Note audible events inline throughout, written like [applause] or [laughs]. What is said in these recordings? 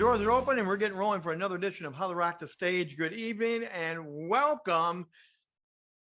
doors are open and we're getting rolling for another edition of How to Rock the Stage. Good evening and welcome.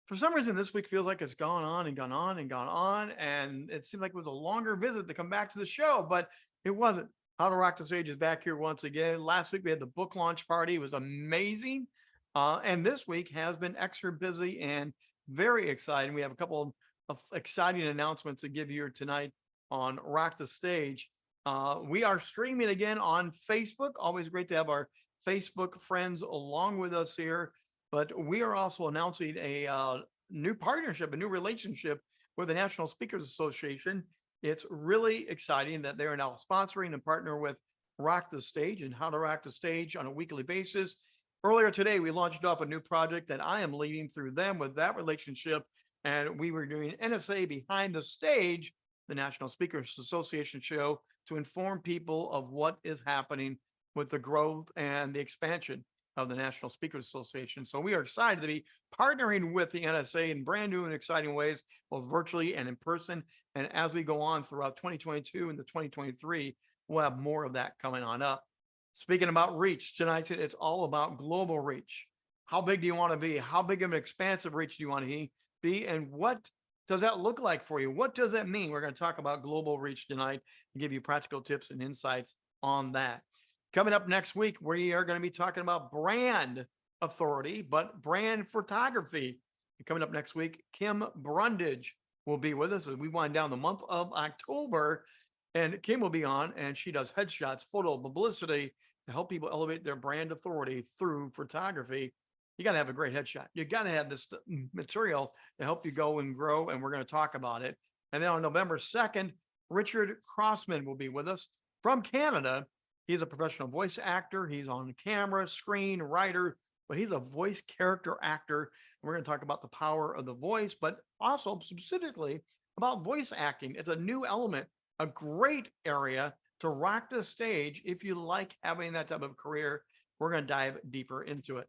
For some reason, this week feels like it's gone on and gone on and gone on. And it seemed like it was a longer visit to come back to the show, but it wasn't. How to Rock the Stage is back here once again. Last week we had the book launch party. It was amazing. Uh, and this week has been extra busy and very exciting. We have a couple of exciting announcements to give you tonight on Rock the Stage. Uh, we are streaming again on Facebook. Always great to have our Facebook friends along with us here. But we are also announcing a uh, new partnership, a new relationship with the National Speakers Association. It's really exciting that they're now sponsoring and partner with Rock the Stage and how to rock the stage on a weekly basis. Earlier today, we launched up a new project that I am leading through them with that relationship. And we were doing NSA behind the stage, the National Speakers Association show to inform people of what is happening with the growth and the expansion of the National Speakers Association. So we are excited to be partnering with the NSA in brand new and exciting ways, both virtually and in person. And as we go on throughout 2022 and the 2023, we'll have more of that coming on up. Speaking about reach tonight, it's all about global reach. How big do you want to be? How big of an expansive reach do you want to be? And what does that look like for you? What does that mean? We're going to talk about global reach tonight and give you practical tips and insights on that. Coming up next week, we are going to be talking about brand authority, but brand photography. And coming up next week, Kim Brundage will be with us as we wind down the month of October. And Kim will be on, and she does headshots, photo publicity to help people elevate their brand authority through photography you got to have a great headshot. You got to have this mm, material to help you go and grow. And we're going to talk about it. And then on November 2nd, Richard Crossman will be with us from Canada. He's a professional voice actor. He's on camera, screen, writer, but he's a voice character actor. And we're going to talk about the power of the voice, but also specifically about voice acting. It's a new element, a great area to rock the stage if you like having that type of career. We're going to dive deeper into it.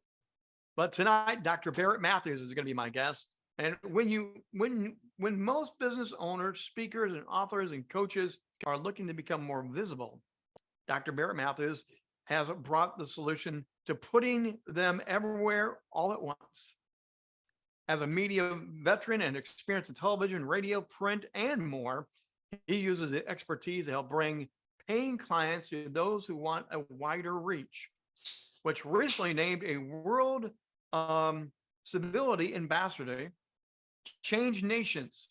But tonight, Dr. Barrett Matthews is going to be my guest. And when you when when most business owners, speakers, and authors and coaches are looking to become more visible, Dr. Barrett Matthews has brought the solution to putting them everywhere all at once. As a media veteran and experience in television, radio, print, and more, he uses the expertise to help bring paying clients to those who want a wider reach, which recently named a world um, Civility Ambassador, Change Nations.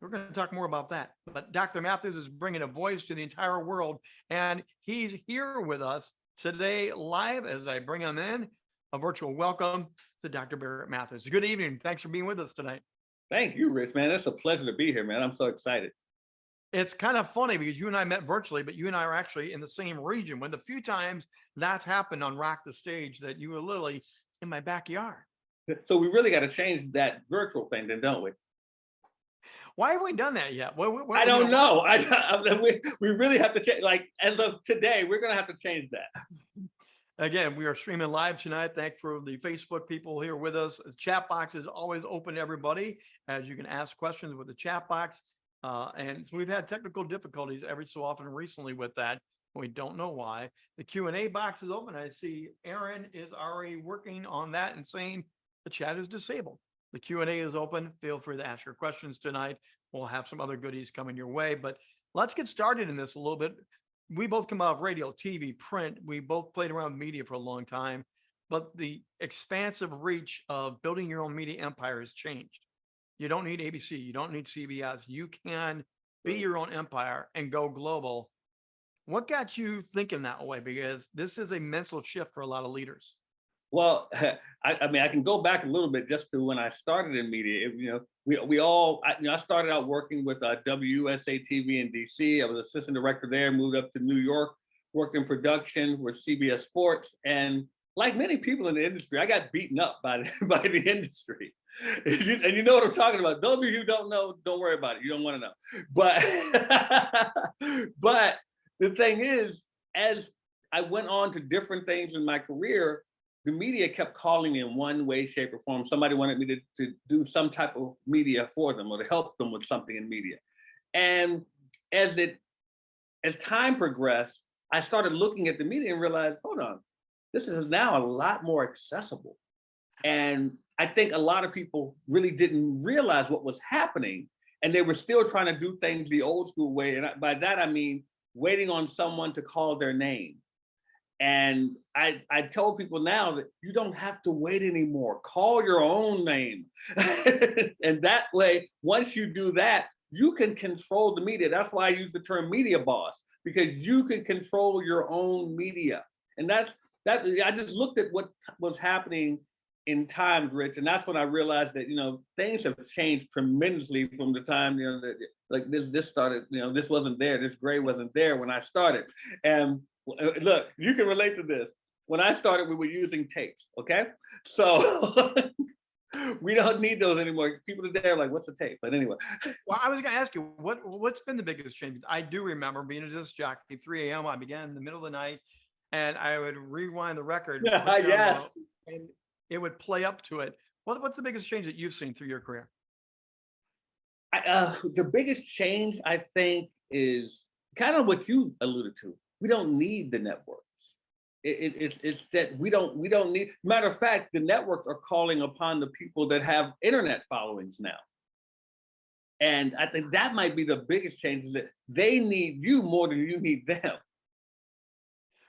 We're going to talk more about that. But Dr. Matthews is bringing a voice to the entire world, and he's here with us today live as I bring him in. A virtual welcome to Dr. Barrett Matthews. Good evening. Thanks for being with us tonight. Thank you, Rich, man. It's a pleasure to be here, man. I'm so excited. It's kind of funny because you and I met virtually, but you and I are actually in the same region. When the few times that's happened on Rock the Stage that you were literally in my backyard. So we really got to change that virtual thing then, don't we? Why have we done that yet? What, what, I don't know. I, I, we, we really have to change, like as of today, we're going to have to change that. [laughs] Again, we are streaming live tonight. Thank for the Facebook people here with us. The chat box is always open to everybody as you can ask questions with the chat box. Uh, and we've had technical difficulties every so often recently with that. We don't know why. The Q&A box is open. I see Aaron is already working on that and saying the chat is disabled. The Q&A is open. Feel free to ask your questions tonight. We'll have some other goodies coming your way, but let's get started in this a little bit. We both come out of radio, TV, print. We both played around media for a long time, but the expansive reach of building your own media empire has changed. You don't need ABC. You don't need CBS. You can be your own empire and go global what got you thinking that way? Because this is a mental shift for a lot of leaders. Well, [laughs] I, I, mean, I can go back a little bit just to when I started in media. It, you know, we we all, I, you know, I started out working with uh, WUSA TV in DC. I was assistant director there. Moved up to New York, worked in production with CBS Sports, and like many people in the industry, I got beaten up by the, [laughs] by the industry. [laughs] And you, and you know what I'm talking about. Those of you who don't know, don't worry about it. You don't want to know. But but the thing is, as I went on to different things in my career, the media kept calling me in one way, shape, or form. Somebody wanted me to, to do some type of media for them or to help them with something in media. And as it as time progressed, I started looking at the media and realized, hold on, this is now a lot more accessible. And I think a lot of people really didn't realize what was happening and they were still trying to do things the old school way. And by that, I mean, waiting on someone to call their name. And I, I told people now that you don't have to wait anymore. Call your own name. [laughs] and that way, once you do that, you can control the media. That's why I use the term media boss, because you can control your own media. And that's that I just looked at what was happening in times, Rich, and that's when I realized that you know things have changed tremendously from the time you know that like this this started. You know, this wasn't there. This gray wasn't there when I started. And uh, look, you can relate to this. When I started, we were using tapes. Okay, so. [laughs] we don't need those anymore. People today are like, "What's a tape?" But anyway, [laughs] Well, I was going to ask you what what's been the biggest change. I do remember being a disc jockey, 3 a.m. I began in the middle of the night, and I would rewind the record. [laughs] Yes. and it would play up to it. What what's the biggest change that you've seen through your career? I, uh, the biggest change I think is kind of what you alluded to. We don't need the networks. It, it, it's it's that we don't we don't need. Matter of fact, the networks are calling upon the people that have internet followings now. And I think that might be the biggest change is that they need you more than you need them.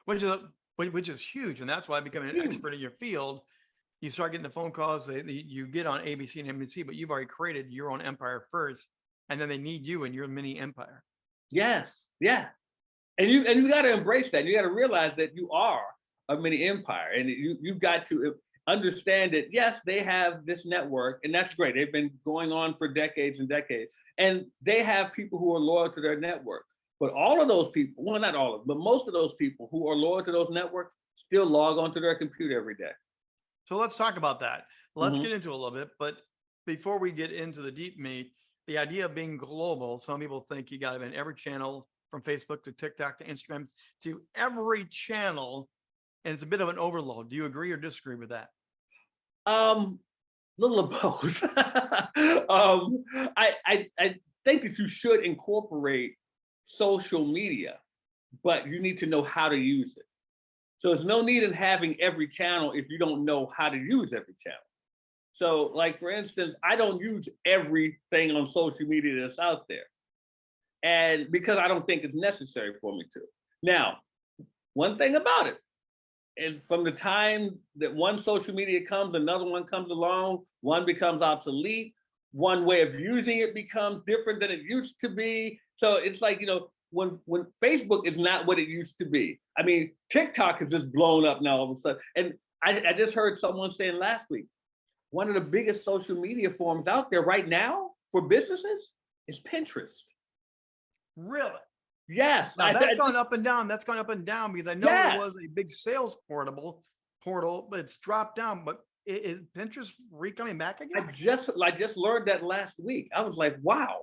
Which is which which is huge, and that's why becoming an expert in your field, you start getting the phone calls. They, they- you get on ABC and NBC, but you've already created your own empire first, and then they need you and your mini empire. Yes, yeah. And you and you got to embrace that. You got to realize that you are a mini empire, and you you've got to uh, understand that. Yes, they have this network, and that's great. They've been going on for decades and decades, and they have people who are loyal to their network. But all of those people, well, not all of them, but most of those people who are loyal to those networks still log onto their computer every day. So let's talk about that. Let's Mhm. get into it a little bit, but before we get into the deep meat, the idea of being global, some people think you got to be in every channel from Facebook to TikTok to Instagram to every channel, and it's a bit of an overload. Do you agree or disagree with that? Um, little of [laughs] both. um, I, I I think that you should incorporate social media, but you need to know how to use it. So there's no need in having every channel if you don't know how to use every channel. So, like for instance, I don't use everything on social media that's out there, and because I don't think it's necessary for me to. Now, one thing about it is from the time that one social media comes, another one comes along, one becomes obsolete, one way of using it becomes different than it used to be. So it's like, you know, when when Facebook is not what it used to be. I mean, TikTok has just blown up now all of a sudden. And I, I just heard someone saying last week, one of the biggest social media forms out there right now for businesses is Pinterest. Really? Yes. Now I- that's I- gone up and down. That's gone up and down because I know Yes. there was a big sales portable portal, but it's dropped down. But i- is, Pinterest re coming back I just I just learned that last week. I was like, wow,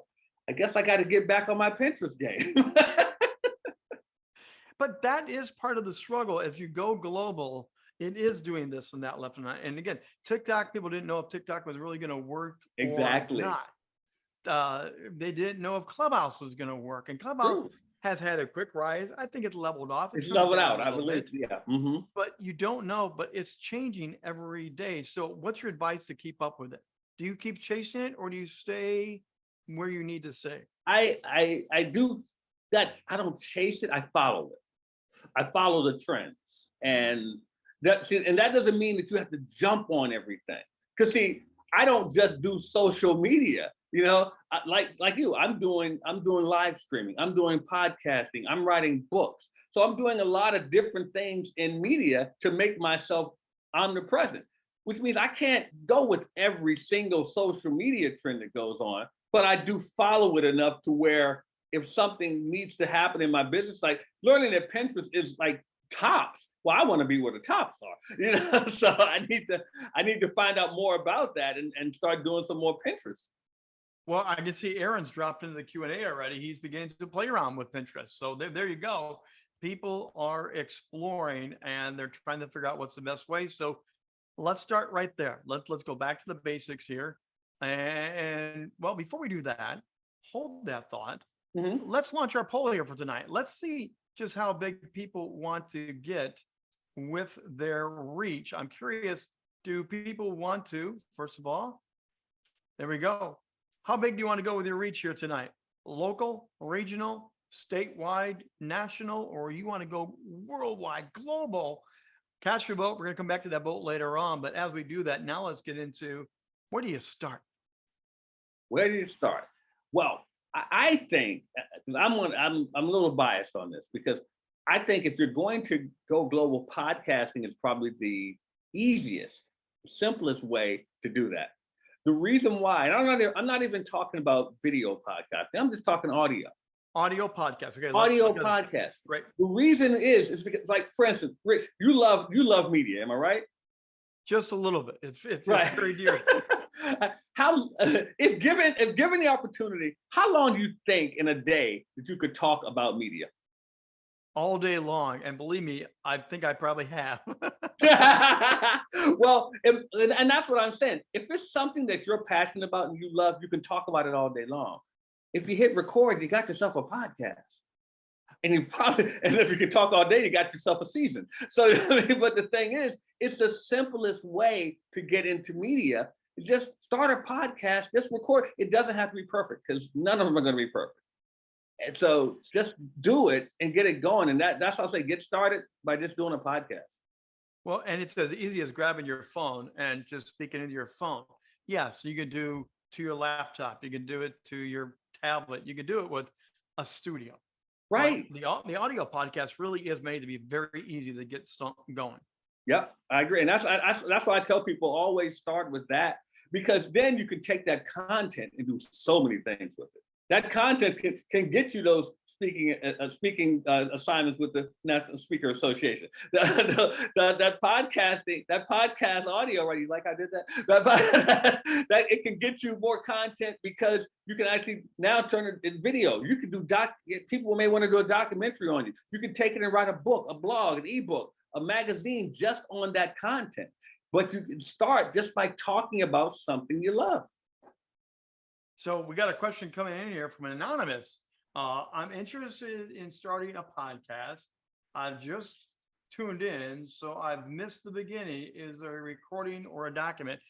I guess I got to get back on my Pinterest game. [laughs] But that is part of the struggle. If you go global, it is doing this and that left and right. And again, TikTok, people didn't know if TikTok was really going to work Exactly. or not. Uh, they didn't know if Clubhouse was going to work, and Clubhouse True. has had a quick rise. I think it's leveled off. It's leveled out, I believe. bit, Yeah. hmm but you don't know. But it's changing every day. So, what's your advice to keep up with it? Do you keep chasing it, or do you stay where you need to say? I I I do that. I don't chase it. I follow it. I follow the trends, and that and that doesn't mean that you have to jump on everything. Cause see, I don't just do social media. You know, I, like like you, I'm doing I'm doing live streaming. I'm doing podcasting. I'm writing books. So I'm doing a lot of different things in media to make myself omnipresent. Which means I can't go with every single social media trend that goes on, but I do follow it enough to where if something needs to happen in my business, like learning that Pinterest is like tops. Well, I want to be where the tops are, [laughs] you know. so I need to I need to find out more about that and, and start doing some more Pinterest. Well, I can see Aaron's dropped into the Q and A already. He's beginning to play around with Pinterest. So there, there you go. People are exploring and they're trying to figure out what's the best way. So let's start right there. Let's let's go back to the basics here. And well, before we do that, hold that thought. Mhm. Let's launch our poll here for tonight. Let's see just how big people want to get with their reach. I'm curious, do people want to, first of all, there we go. How big do you want to go with your reach here tonight? Local, regional, statewide, national, or you want to go worldwide, global? Cast your vote. We're going to come back to that vote later on. But as we do that, now let's get into where do you start? Where do you start? Well, I, I think uh, because I'm on, I'm I'm a little biased on this because I think if you're going to go global, podcasting is probably the easiest, simplest way to do that. The reason why, and I'm not, I'm not even talking about video podcasting. I'm just talking audio. Audio podcast. Okay. Audio podcast. Right. The reason is, is because, like, for instance, Rich, you love you love media. Am I right? Just a little bit. It's it's, Right. it's very dear. [laughs] how [laughs] if given if given the opportunity, how long do you think in a day that you could talk about media? all day long. And believe me, I think I probably have. [laughs] well, and, and that's what I'm saying. If it's something that you're passionate about and you love, you can talk about it all day long. If you hit record, you got yourself a podcast. And you probably, [laughs] and if you can talk all day, you got yourself a season. So, but the thing is, it's the simplest way to get into media. Just start a podcast, just record. It doesn't have to be perfect because none of them are going to be perfect. And so just do it and get it going. And that, that's how I say get started by just doing a podcast. well, and it's as easy as grabbing your phone and just speaking into your phone. Yes, you could do to your laptop. You can do it to your tablet. You could do it with a studio. But Right. The, the audio podcast really is made to be very easy to get going. Yep, I agree, and that's I, that's that's why I tell people always start with that because then you can take that content and do so many things with it. That content can, can get you those speaking uh, uh, speaking uh, assignments with the National Speaker Association. [laughs] The, the- that podcasting, that podcast audio, right? You like I did that? [laughs] That, that it can get you more content because you can actually now turn it in video. You can do doc. People may want to do a documentary on you. You can take it and write a book, a blog, an ebook a magazine just on that content. But you can start just by talking about something you love. So we got a question coming in here from an anonymous. Uh, I'm interested in starting a podcast. I've just tuned in, so I've missed the beginning. Is there a recording or a document?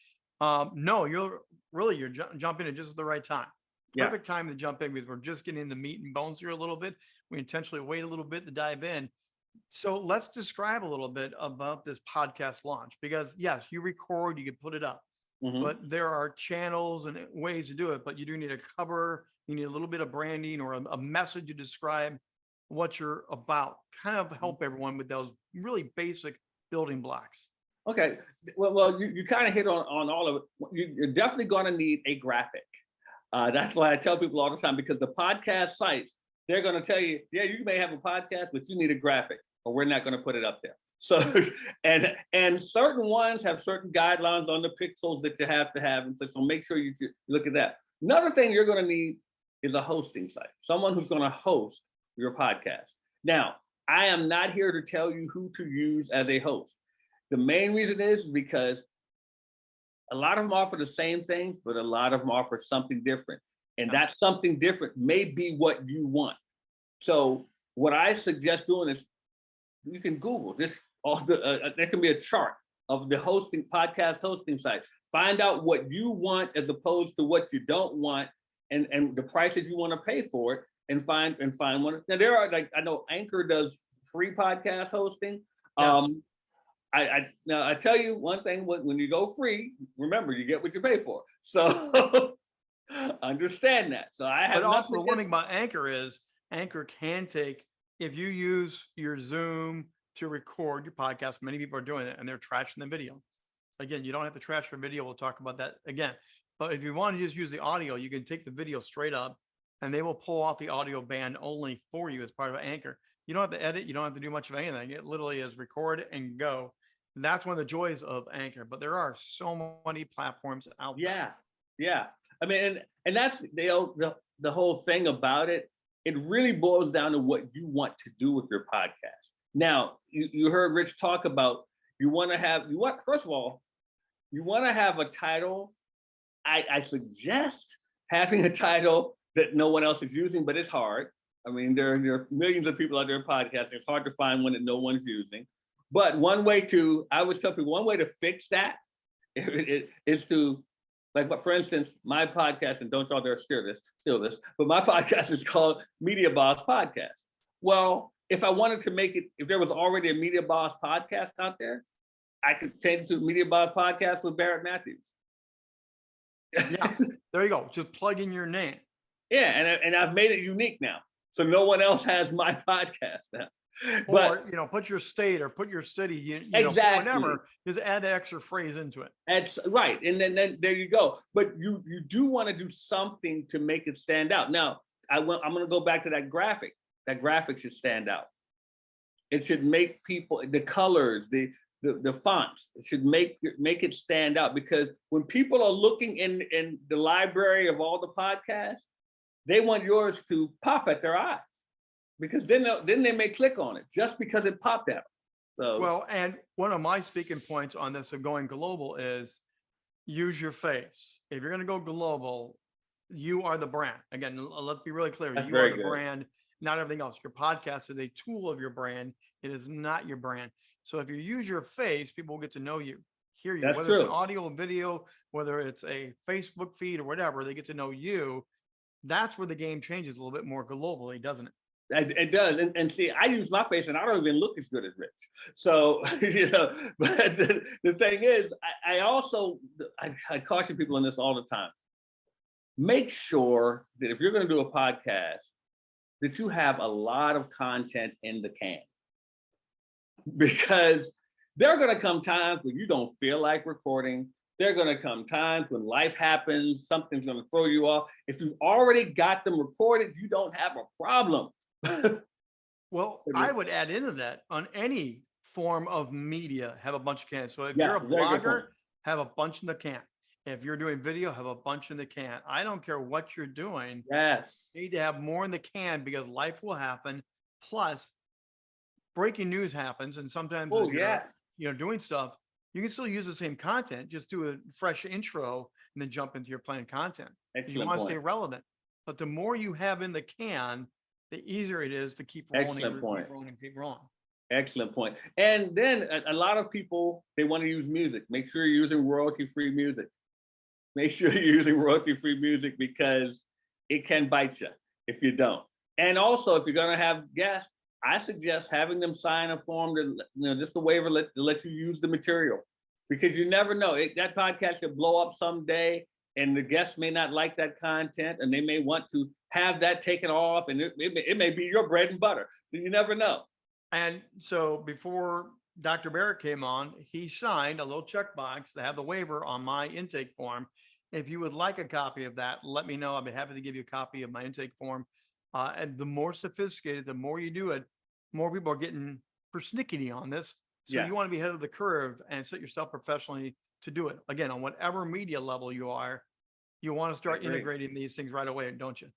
Um, no, you're really you're ju- jumping in just at the right time. Yeah. Perfect time to jump in because we're just getting in the meat and bones here a little bit. We intentionally wait a little bit to dive in. So let's describe a little bit about this podcast launch because yes, you record, you can put it up Mhm. but there are channels and ways to do it, but you do need a cover, you need a little bit of branding or a, a message to describe what you're about, kind of help everyone with those really basic building blocks. Okay. Well, well, you, you kind of hit on, on all of it. You, you're definitely going to need a graphic. Uh, that's why I tell people all the time because the podcast sites, they're going to tell you, yeah, you may have a podcast, but you need a graphic or we're not going to put it up there. [laughs] So, and and certain ones have certain guidelines on the pixels that you have to have. And so, so make sure you, look at that. Another thing you're going to need is a hosting site, someone who's going to host your podcast. Now, I am not here to tell you who to use as a host. The main reason is because a lot of them offer the same things, but a lot of them offer something different. And Yeah. that something different may be what you want. So what I suggest doing is you can Google this. All the uh, there can be a chart of the hosting podcast hosting sites. Find out what you want as opposed to what you don't want, and and the prices you want to pay for it, and find and find one. Now there are like I know Anchor does free podcast hosting. Yes. Um, I, I now I tell you one thing: when, when you go free, remember you get what you pay for. So [laughs] understand that. So I have But also one thing about Anchor is Anchor can take, if you use your Zoom to record your podcast, many people are doing it and they're trashing the video. Again, you don't have to trash your video. We'll talk about that again. But if you want to just use the audio, you can take the video straight up and they will pull off the audio band only for you as part of Anchor. You don't have to edit. You don't have to do much of anything. It literally is record and go. And that's one of the joys of Anchor. But there are so many platforms out there. Yeah, yeah. I mean, and, and that's the, the the whole thing about it. It really boils down to what you want to do with your podcast. Now, you, you heard Rich talk about you want to have you want first of all, you want to have a title. I, I suggest having a title that no one else is using, but it's hard. I mean, there, there are millions of people out there podcasting. It's hard to find one that no one's using. But one way to, I would tell people, one way to fix that [laughs] is to, like, but for instance, my podcast, and don't y'all dare steal this, steal this, but my [laughs] podcast is called Media Boss Podcast. Well, if I wanted to make it, if there was already a Media Boss podcast out there, I could change it to Media Boss Podcast with Barrett Matthews. Yeah, [laughs] there you go. Just plug in your name. Yeah, and, and I've made it unique now. So no one else has my [laughs] podcast now. But Or, you know, put your state or put your city, you, you know, Exactly. whatever, just add that extra phrase into it. that's right. And then, then there you go. But you you do want to do something to make it stand out. Now, I want I'm gonna go back to that graphic. That graphic should stand out. It should make people the colors, the the, the fonts, it should make make it stand out because when people are looking in in the library of all the podcasts, they want yours to pop at their eyes because then then they may click on it just because it popped them. So Well, and one of my speaking points on this of going global is use your face. If you're going to go global, you are the brand. Again, let's be really clear. That's you are the good. brand, not everything else. Your podcast is a tool of your brand. It is not your brand. So if you use your face, people will get to know you, hear you, That's whether it's an audio, video, whether it's a Facebook feed or whatever, they get to know you. That's where the game changes a little bit more globally, doesn't it? It, does, and, and see, I use my face, and I don't even look as good as Rich. So [laughs] you know, but the, the thing is, I, I also I, I caution people on this all the time. Make sure that if you're going to do a podcast, that you have a lot of content in the can, because there are going to come times when you don't feel like recording. There are going to come times when life happens, something's going to throw you off. If you've already got them recorded, you don't have a problem. [laughs] Well, I would add into that on any form of media, have a bunch of cans. So if Yeah, you're a very good point. blogger, have a bunch in the can. If you're doing video, have a bunch in the can. I don't care what you're doing. Yes. You need to have more in the can because life will happen. Plus, breaking news happens, and sometimes Oh yeah. you know doing stuff, you can still use the same content. Just do a fresh intro and then jump into your planned content. You want to stay relevant, but the more you have in the can, the easier it is to keep rolling, Excellent keep point. rolling, keep rolling. Excellent point. And then a, a lot of people they want to use music. Make sure you're using royalty-free music. Make [laughs] sure you're using royalty-free music because it can bite you if you don't. And also, if you're going to have guests, I suggest having them sign a form to, you know, just a waiver let, to let you use the material because you never know. It, that podcast could blow up someday and the guests may not like that content and they may want to have that taken off and it, it, may, it may be your bread and butter. You never know. And so before Dr. Barrett came on, he signed a little checkbox to have the waiver on my intake form. If you would like a copy of that, let me know. I'd be happy to give you a copy of my intake form. Uh, and the more sophisticated, the more you do it, more people are getting persnickety on this. So Yeah. you want to be ahead of the curve and set yourself professionally to do it. Again, on whatever media level you are, you want to start integrating these things right away, don't you?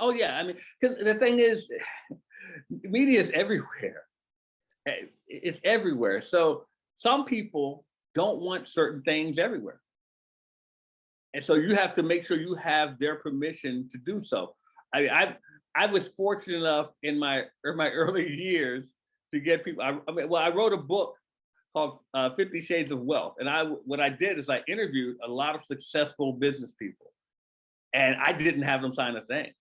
Oh yeah. I mean, because the thing is, [sighs] media is everywhere. Eh, It's everywhere. So some people don't want certain things everywhere. And so you have to make sure you have their permission to do so. I mean, I I was fortunate enough in my in my [laughs] early years to get people. I, I mean, well, I wrote a book called uh, Fifty Shades of Wealth, and I what I did is I interviewed a lot of successful business people, and I didn't have them sign a thing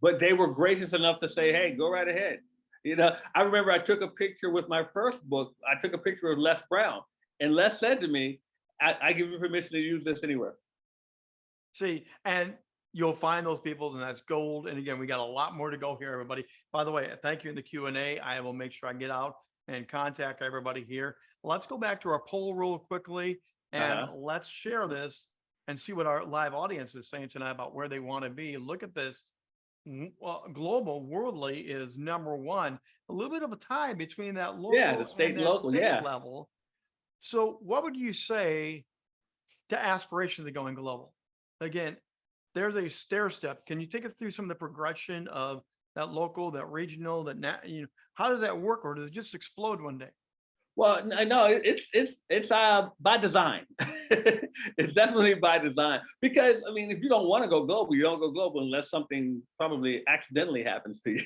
but they were gracious enough to say, "Hey, go right ahead." You know, I remember I took a picture with my first book. I took a picture of Les Brown, and Les said to me, "I, I give you permission to use this anywhere." See, and you'll find those people, and that's gold. And again, we got a lot more to go here, everybody. By the way, thank you in the Q and A. I will make sure I get out and contact everybody here. Let's go back to our poll real quickly, and Uh-huh. let's share this and see what our live audience is saying tonight about where they want to be. Look at this. W- uh, global, worldly is number one. A little bit of a tie between that local Yeah, the state and local, state yeah. level. So, what would you say to aspirations of going global? Again, there's a stair step. Can you take us through some of the progression of that local, that regional, that you know, how does that work, or does it just explode one day? Well, no, it- it's it's it's uh by design. [laughs] it's definitely by design because I mean, if you don't want to go global, you don't go global unless something probably accidentally happens to [laughs] you.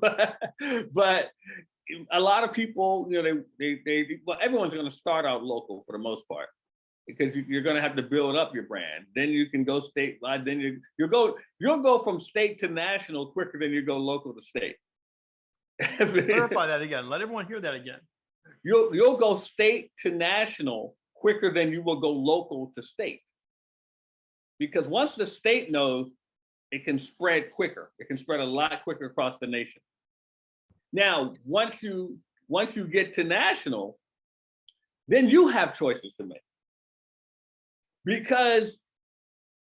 but, but a lot of people, you know, they they they well, everyone's going to start out local for the most part because you, you're going to have to build up your brand. Then you can go statewide. Then you you go you'll go from state to national quicker than you go local to state. [laughs] Clarify that again. Let everyone hear that again. You'll you'll go state to national quicker than you will go local to state. Because once the state knows, it can spread quicker. It can spread a lot quicker across the nation. Now, once you once you get to national, then you have choices to make. Because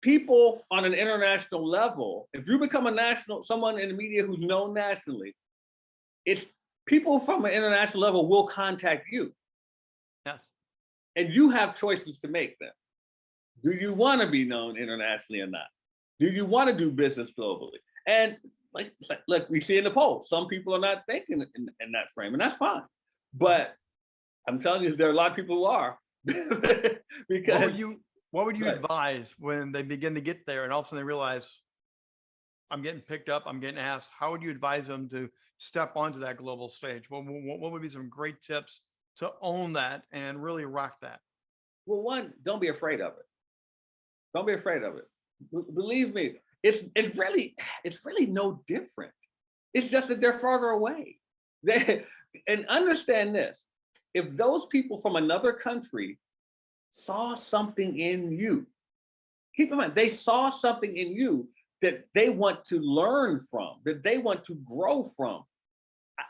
people on an international level, if you become a national, someone in the media who's known nationally, it's people from an international level will contact you Yes. and you have choices to make then. Do you want to be known internationally or not? Do you want to do business globally? And like, like, look, we see in the poll, some people are not thinking in, in that frame, and that's fine. But I'm telling you, there are a lot of people who are. [laughs] What because would you, what would you advise when they begin to get there and all of a sudden they realize I'm getting picked up, I'm getting asked, how would you advise them to step onto that global stage? What, what, what would be some great tips to own that and really rock that? Well, one, don't be afraid of it. Don't be afraid of it. B- believe me, it's it's really it's really no different. It's just that they're farther away. [laughs] They, and understand this: if those people from another country saw something in you, keep in mind they saw something in you that they want to learn from, that they want to grow from.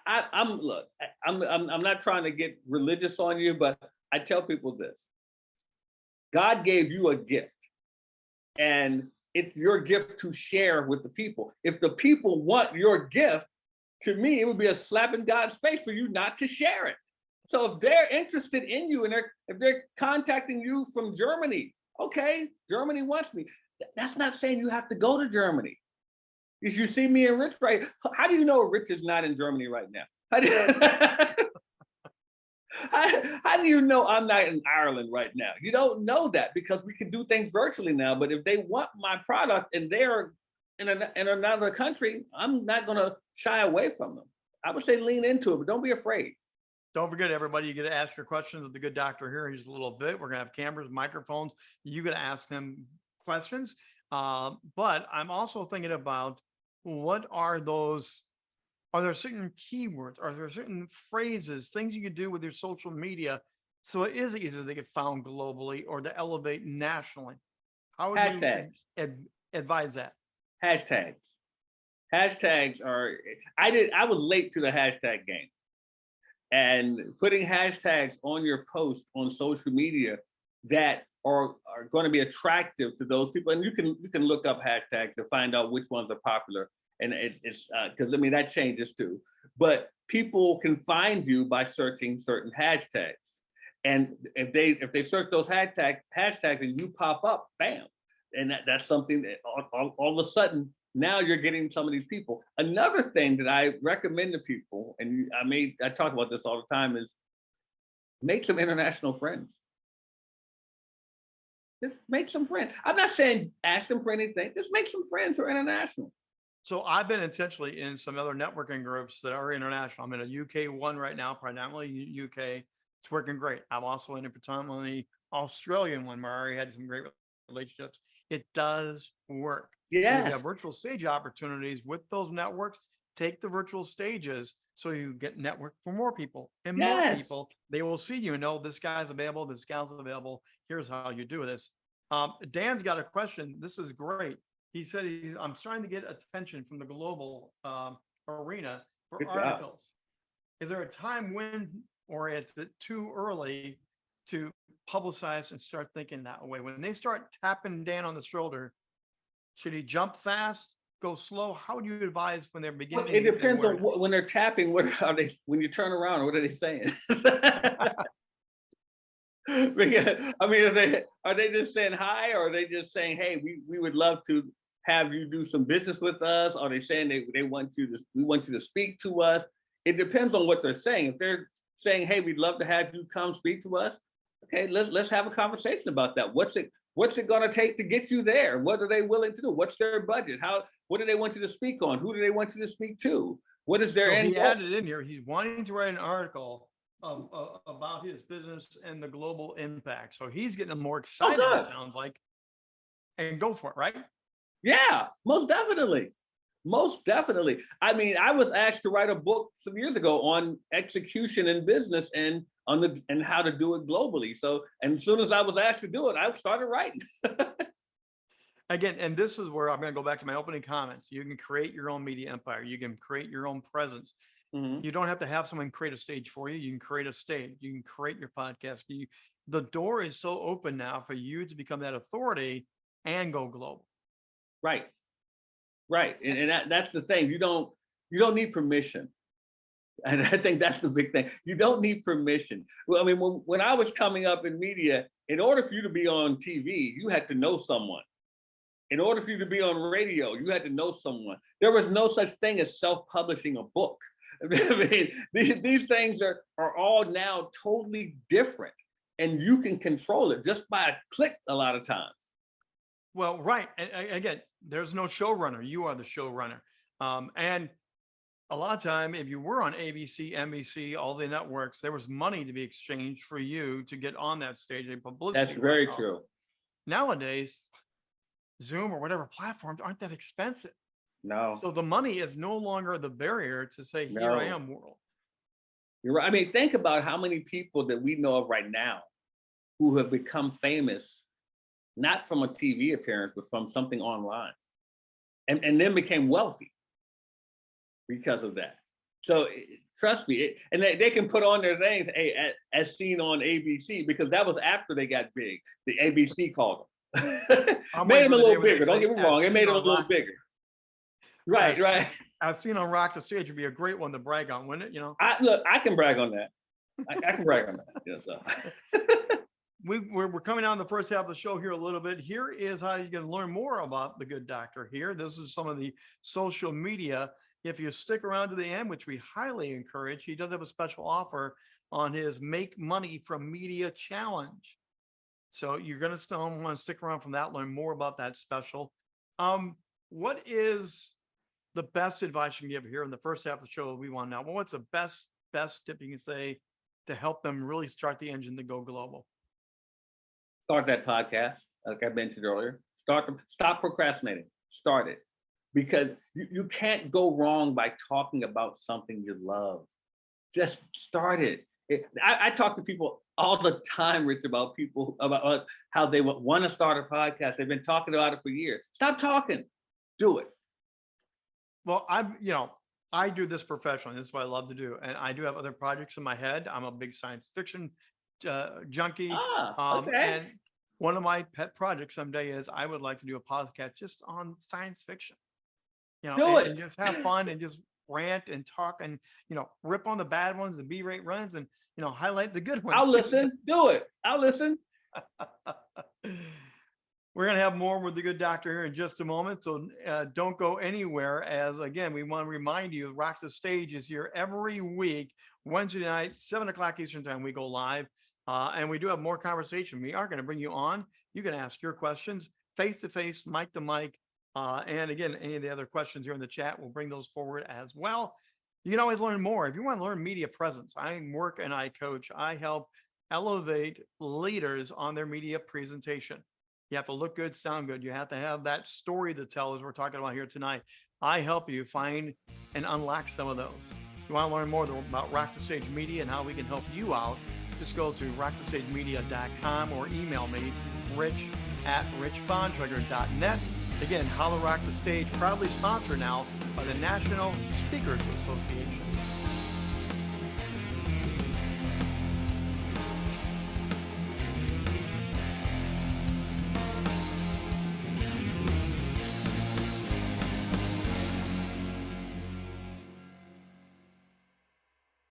I, I'm look, I'm, I'm I'm not trying to get religious on you, but I tell people this. God gave you a gift, and it's your gift to share with the people. If the people want your gift, to me, it would be a slap in God's face for you not to share it. So if they're interested in you and they're if they're contacting you from Germany, okay, Germany wants me. That's not saying you have to go to Germany. If you see me in Rich right, how do you know Rich is not in Germany right now? How do, [laughs] how, how do you know I'm not in Ireland right now? You don't know that because we can do things virtually now. But if they want my product and they're in, an, in another country, I'm not going to shy away from them. I would say lean into it, but don't be afraid. Don't forget, everybody, you get to ask your questions of the good doctor here in just a little bit. We're gonna have cameras, microphones. You gotta ask him questions. Uh, but I'm also thinking about what are those? Are there certain keywords? Are there certain phrases, things you could do with your social media so it is easier to get found globally or to elevate nationally? How would you ad- advise that? hashtags. Hashtags are I did I was late to the hashtag game. And putting hashtags on your post on social media that are are going to be attractive to those people. And you can you can look up hashtags to find out which ones are popular. And it, it's uh, because I mean that changes too. But people can find you by searching certain hashtags. And if they if they search those hashtag hashtags and you pop up, bam, and that, that's something that all, all, all of a sudden now you're getting some of these people another thing that i recommend to people and i made i talk about this all the time is make some international friends just make some friends i'm not saying ask them for anything just make some friends who are international So I've been intentionally in some other networking groups that are international. I'm in a UK one right now, predominantly UK. It's working great. I'm also in a predominantly Australian one where I already had some great relationships. It does work. And We yes have virtual stage opportunities with those networks. Take the virtual stages so you get network for more people and more people. They will see you and know this guy's available, this gal's available. Here's how you do this. Um, Dan's got a question. This is great. He said, he, I'm starting to get attention from the global um, arena for Good job. articles. Is there a time when, or it's it too early to publicize and start thinking that way? When they start tapping Dan on the shoulder, should he jump fast, go slow? How would you advise when they're beginning? Well, it depends on what, when they're tapping what [laughs] are they when you turn around what are they saying [laughs] because i mean are they are they just saying hi or are they just saying hey we, we would love to have you do some business with us are they saying they, they want you to we want you to speak to us it depends on what they're saying if they're saying, hey, we'd love to have you come speak to us. Okay, let's let's have a conversation about that. What's it what's it gonna take to get you there? What are they willing to do? What's their budget? How what do they want you to speak on? Who do they want you to speak to? What is their So end he goal? added in here, he's wanting to write an article of, of- about his business and the global impact. So he's getting more oh, excited, it sounds like. And go for it, right? Yeah, most definitely. Most definitely. I mean, I was asked to write a book some years ago on execution in business and on the and how to do it globally. So, and as soon as I was asked to do it, I started writing. [laughs] Again, and this is where I'm gonna go back to my opening comments. You can create your own media empire. You can create your own presence. Mhm. You don't have to have someone create a stage for you. You can create a stage. You can create your podcast. You, the door is so open now for you to become that authority and go global. Right. Right. And, and that, that's the thing. You don't you don't need permission. And I think that's the big thing. You don't need permission. Well, I mean, when, when I was coming up in media, in order for you to be on TV, you had to know someone. In order for you to be on radio, you had to know someone. There was no such thing as self-publishing a book. [laughs] I mean, these, these things are, are all now totally different. And you can control it just by a click a lot of times. Well, right. And again, there's no showrunner. You are the showrunner. Um, and a lot of time, if you were on ABC, NBC, all the networks, there was money to be exchanged for you to get on that stage and publicity. That's very right? true. Nowadays, Zoom or whatever platforms aren't that expensive. No. So the money is no longer the barrier to say, here I am world. You're right. I mean, think about how many people that we know of right now who have become famous, not from a TV appearance, but from something online, and, and then became wealthy because of that. So eh, trust me, it, and they, they can put on their things, hey, as, as seen on ABC, because that was after they got big. The ABC called them. [laughs] Made them a for the day little bigger. Don't get me wrong, it made them a little bigger. Right, As- right. As seen on Rock the Stage would be a great one to brag on, wouldn't it? You know, I look, I can brag on that. I, I can brag on that. Yeah, so. [laughs] we, we're, we're coming down the first half of the show here a little bit. Here is how you can learn more about the good doctor here. This is some of the social media. If you stick around to the end, which we highly encourage, he does have a special offer on his Make Money from Media Challenge. So you're going to still want to stick around from that, learn more about that special. Um, what is the best advice you can give here in the first half of the show? that We want now? Well, what's the best, best tip you can say to help them really start the engine to go global? start that podcast, like I mentioned earlier. Start to stop procrastinating. Start it. Because you, you can't go wrong by talking about something you love. Just start it. It- I, I talk to people all the time, Rich, about people about uh, how they want to start a podcast. They've been talking about it for years. Stop talking. Do it. Well, I've, you know, I do this professionally. This is what I love to do. And I do have other projects in my head. I'm a big science fiction uh, junkie. Ah, Um, okay. And one of my pet projects someday is I would like to do a podcast just on science fiction. You know, Do and, it. and just have fun and just rant and talk and, you know, rip on the bad ones, the B rate runs and, you know, highlight the good [laughs] ones. I'll listen. Do it. I'll listen. [laughs] We're going to have more with the good doctor here in just a moment. So uh, don't go anywhere. As again, we want to remind you, Rock the Stage is here every week, Wednesday night, seven o'clock Eastern time. We go live. Uh, and we do have more conversation. We are going to bring you on. You can ask your questions face to face, mic to mic. Uh, and again, any of the other questions here in the chat, we'll bring those forward as well. You can always learn more. If you want to learn media presence, I work and I coach. I help elevate leaders on their media presentation. You have to look good, sound good. You have to have that story to tell, as we're talking about here tonight. I help you find and unlock some of those. If you want to learn more about Rock the Stage Media and how we can help you out, just go to rockthestagemedia.com or email me, rich at richbontrager.net. Again, How to Rock the Stage, proudly sponsored now by the National Speakers Association.